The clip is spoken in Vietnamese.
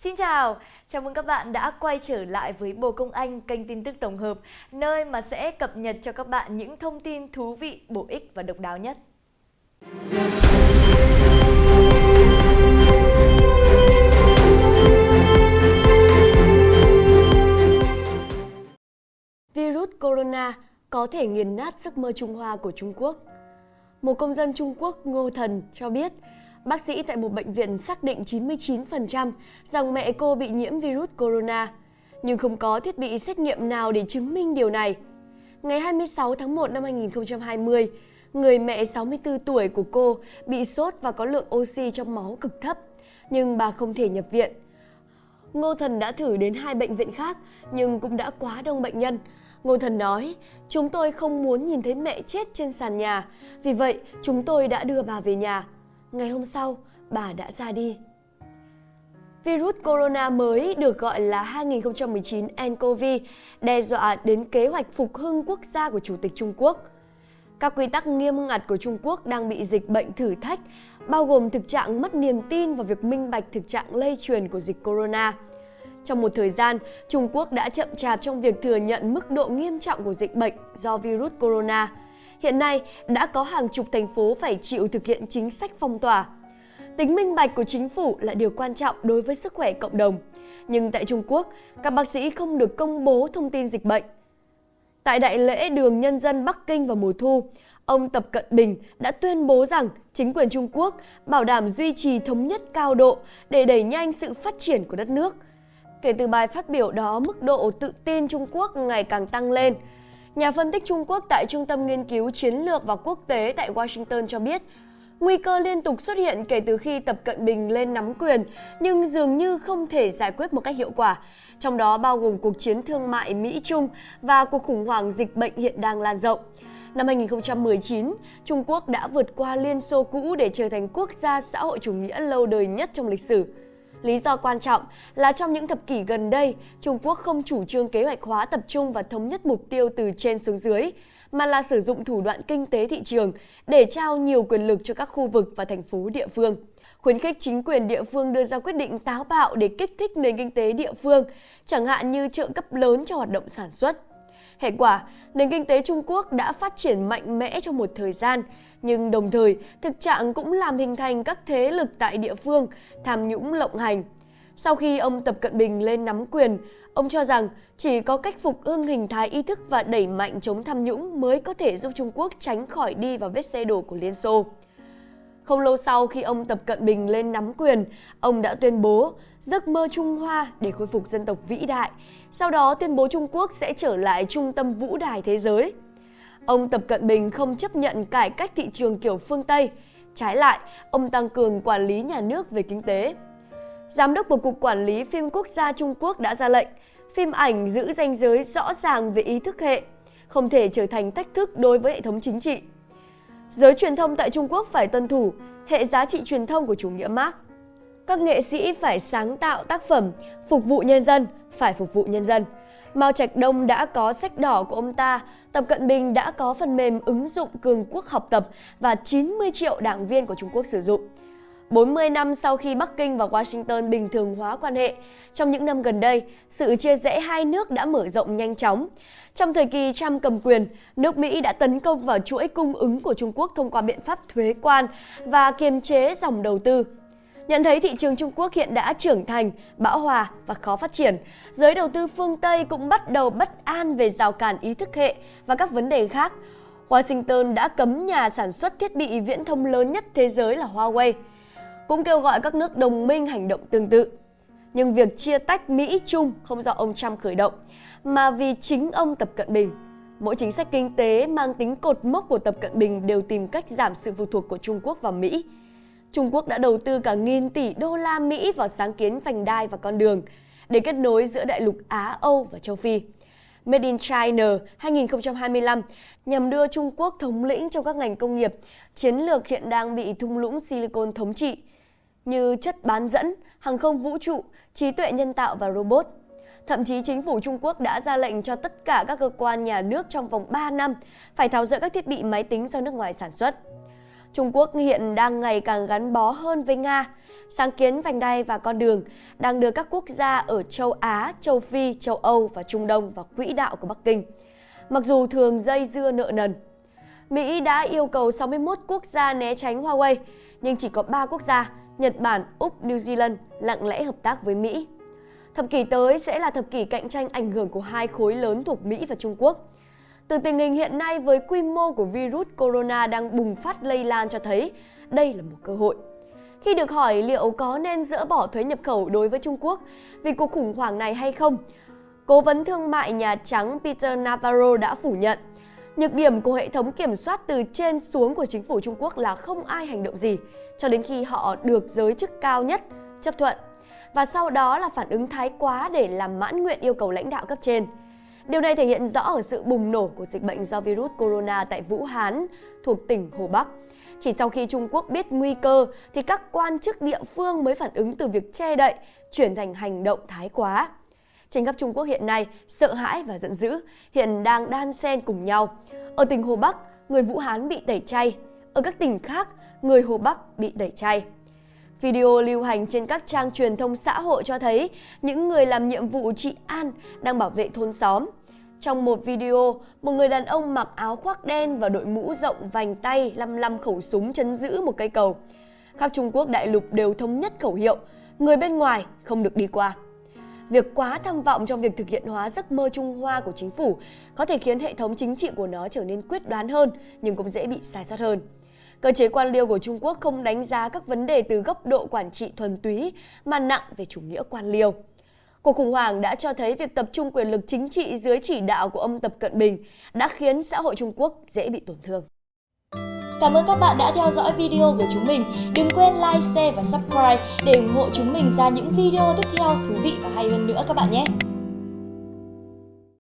Xin chào, chào mừng các bạn đã quay trở lại với Bồ Công Anh, kênh tin tức tổng hợp, nơi mà sẽ cập nhật cho các bạn những thông tin thú vị, bổ ích và độc đáo nhất. Virus corona có thể nghiền nát giấc mơ Trung Hoa của Trung Quốc. Một công dân Trung Quốc Ngô Thần cho biết, bác sĩ tại một bệnh viện xác định 99% rằng mẹ cô bị nhiễm virus corona, nhưng không có thiết bị xét nghiệm nào để chứng minh điều này. Ngày 26 tháng 1 năm 2020, người mẹ 64 tuổi của cô bị sốt và có lượng oxy trong máu cực thấp, nhưng bà không thể nhập viện. Ngô Thần đã thử đến hai bệnh viện khác nhưng cũng đã quá đông bệnh nhân. Ngô Thần nói, chúng tôi không muốn nhìn thấy mẹ chết trên sàn nhà, vì vậy chúng tôi đã đưa bà về nhà. Ngày hôm sau, bà đã ra đi. Virus corona mới được gọi là 2019 nCoV đe dọa đến kế hoạch phục hưng quốc gia của Chủ tịch Trung Quốc. Các quy tắc nghiêm ngặt của Trung Quốc đang bị dịch bệnh thử thách, bao gồm thực trạng mất niềm tin vào việc minh bạch thực trạng lây truyền của dịch corona. Trong một thời gian, Trung Quốc đã chậm chạp trong việc thừa nhận mức độ nghiêm trọng của dịch bệnh do virus corona. Hiện nay, đã có hàng chục thành phố phải chịu thực hiện chính sách phong tỏa. Tính minh bạch của chính phủ là điều quan trọng đối với sức khỏe cộng đồng. Nhưng tại Trung Quốc, các bác sĩ không được công bố thông tin dịch bệnh. Tại Đại lễ Đường Nhân dân Bắc Kinh vào mùa thu, ông Tập Cận Bình đã tuyên bố rằng chính quyền Trung Quốc bảo đảm duy trì thống nhất cao độ để đẩy nhanh sự phát triển của đất nước – Kể từ bài phát biểu đó, mức độ tự tin Trung Quốc ngày càng tăng lên. Nhà phân tích Trung Quốc tại Trung tâm Nghiên cứu Chiến lược và Quốc tế tại Washington cho biết, nguy cơ liên tục xuất hiện kể từ khi Tập Cận Bình lên nắm quyền, nhưng dường như không thể giải quyết một cách hiệu quả, trong đó bao gồm cuộc chiến thương mại Mỹ-Trung và cuộc khủng hoảng dịch bệnh hiện đang lan rộng. Năm 2019, Trung Quốc đã vượt qua Liên Xô cũ để trở thành quốc gia xã hội chủ nghĩa lâu đời nhất trong lịch sử. Lý do quan trọng là trong những thập kỷ gần đây, Trung Quốc không chủ trương kế hoạch hóa tập trung và thống nhất mục tiêu từ trên xuống dưới, mà là sử dụng thủ đoạn kinh tế thị trường để trao nhiều quyền lực cho các khu vực và thành phố địa phương. Khuyến khích chính quyền địa phương đưa ra quyết định táo bạo để kích thích nền kinh tế địa phương, chẳng hạn như trợ cấp lớn cho hoạt động sản xuất. Hệ quả, nền kinh tế Trung Quốc đã phát triển mạnh mẽ trong một thời gian, nhưng đồng thời thực trạng cũng làm hình thành các thế lực tại địa phương tham nhũng lộng hành. Sau khi ông Tập Cận Bình lên nắm quyền, ông cho rằng chỉ có cách phục hưng hình thái ý thức và đẩy mạnh chống tham nhũng mới có thể giúp Trung Quốc tránh khỏi đi vào vết xe đổ của Liên Xô. Không lâu sau khi ông Tập Cận Bình lên nắm quyền, ông đã tuyên bố giấc mơ Trung Hoa để khôi phục dân tộc vĩ đại. Sau đó tuyên bố Trung Quốc sẽ trở lại trung tâm vũ đài thế giới. Ông Tập Cận Bình không chấp nhận cải cách thị trường kiểu phương Tây. Trái lại, ông tăng cường quản lý nhà nước về kinh tế. Giám đốc của Cục Quản lý Phim Quốc gia Trung Quốc đã ra lệnh, phim ảnh giữ ranh giới rõ ràng về ý thức hệ, không thể trở thành thách thức đối với hệ thống chính trị. Giới truyền thông tại Trung Quốc phải tuân thủ hệ giá trị truyền thông của chủ nghĩa Marx. Các nghệ sĩ phải sáng tạo tác phẩm, phục vụ nhân dân, phải phục vụ nhân dân. Mao Trạch Đông đã có sách đỏ của ông ta, Tập Cận Bình đã có phần mềm ứng dụng cường quốc học tập và 90 triệu đảng viên của Trung Quốc sử dụng. 40 năm sau khi Bắc Kinh và Washington bình thường hóa quan hệ, trong những năm gần đây, sự chia rẽ hai nước đã mở rộng nhanh chóng. Trong thời kỳ Trump cầm quyền, nước Mỹ đã tấn công vào chuỗi cung ứng của Trung Quốc thông qua biện pháp thuế quan và kiềm chế dòng đầu tư. Nhận thấy thị trường Trung Quốc hiện đã trưởng thành, bão hòa và khó phát triển, giới đầu tư phương Tây cũng bắt đầu bất an về rào cản ý thức hệ và các vấn đề khác. Washington đã cấm nhà sản xuất thiết bị viễn thông lớn nhất thế giới là Huawei, cũng kêu gọi các nước đồng minh hành động tương tự. Nhưng việc chia tách Mỹ-Trung không do ông Trump khởi động, mà vì chính ông Tập Cận Bình. Mỗi chính sách kinh tế mang tính cột mốc của Tập Cận Bình đều tìm cách giảm sự phụ thuộc của Trung Quốc vào Mỹ. Trung Quốc đã đầu tư cả nghìn tỷ đô la Mỹ vào sáng kiến vành đai và con đường để kết nối giữa đại lục Á, Âu và châu Phi. Made in China 2025 nhằm đưa Trung Quốc thống lĩnh trong các ngành công nghiệp, chiến lược hiện đang bị thung lũng Silicon thống trị, như chất bán dẫn, hàng không vũ trụ, trí tuệ nhân tạo và robot. Thậm chí chính phủ Trung Quốc đã ra lệnh cho tất cả các cơ quan nhà nước trong vòng 3 năm phải tháo rỡ các thiết bị máy tính do nước ngoài sản xuất. Trung Quốc hiện đang ngày càng gắn bó hơn với Nga. Sáng kiến vành đai và con đường đang đưa các quốc gia ở châu Á, châu Phi, châu Âu và Trung Đông vào quỹ đạo của Bắc Kinh. Mặc dù thường dây dưa nợ nần, Mỹ đã yêu cầu 61 quốc gia né tránh Huawei, nhưng chỉ có 3 quốc gia, Nhật Bản, Úc, New Zealand lặng lẽ hợp tác với Mỹ. Thập kỷ tới sẽ là thập kỷ cạnh tranh ảnh hưởng của hai khối lớn thuộc Mỹ và Trung Quốc. Từ tình hình hiện nay với quy mô của virus corona đang bùng phát lây lan cho thấy đây là một cơ hội. Khi được hỏi liệu có nên dỡ bỏ thuế nhập khẩu đối với Trung Quốc vì cuộc khủng hoảng này hay không, Cố vấn thương mại Nhà Trắng Peter Navarro đã phủ nhận. Nhược điểm của hệ thống kiểm soát từ trên xuống của chính phủ Trung Quốc là không ai hành động gì cho đến khi họ được giới chức cao nhất chấp thuận và sau đó là phản ứng thái quá để làm mãn nguyện yêu cầu lãnh đạo cấp trên. Điều này thể hiện rõ ở sự bùng nổ của dịch bệnh do virus corona tại Vũ Hán thuộc tỉnh Hồ Bắc. Chỉ sau khi Trung Quốc biết nguy cơ thì các quan chức địa phương mới phản ứng từ việc che đậy chuyển thành hành động thái quá. Trên khắp Trung Quốc hiện nay, sợ hãi và giận dữ hiện đang đan xen cùng nhau. Ở tỉnh Hồ Bắc, người Vũ Hán bị tẩy chay. Ở các tỉnh khác, người Hồ Bắc bị tẩy chay. Video lưu hành trên các trang truyền thông xã hội cho thấy những người làm nhiệm vụ trị an đang bảo vệ thôn xóm. Trong một video, một người đàn ông mặc áo khoác đen và đội mũ rộng vành tay lăm lăm khẩu súng chấn giữ một cây cầu. Khắp Trung Quốc đại lục đều thống nhất khẩu hiệu, người bên ngoài không được đi qua. Việc quá tham vọng trong việc thực hiện hóa giấc mơ Trung Hoa của chính phủ có thể khiến hệ thống chính trị của nó trở nên quyết đoán hơn nhưng cũng dễ bị sai sót hơn. Cơ chế quan liêu của Trung Quốc không đánh giá các vấn đề từ góc độ quản trị thuần túy mà nặng về chủ nghĩa quan liêu. Cuộc khủng hoảng đã cho thấy việc tập trung quyền lực chính trị dưới chỉ đạo của ông Tập Cận Bình đã khiến xã hội Trung Quốc dễ bị tổn thương. Cảm ơn các bạn đã theo dõi video của chúng mình. Đừng quên like, share và subscribe để ủng hộ chúng mình ra những video tiếp theo thú vị và hay hơn nữa các bạn nhé.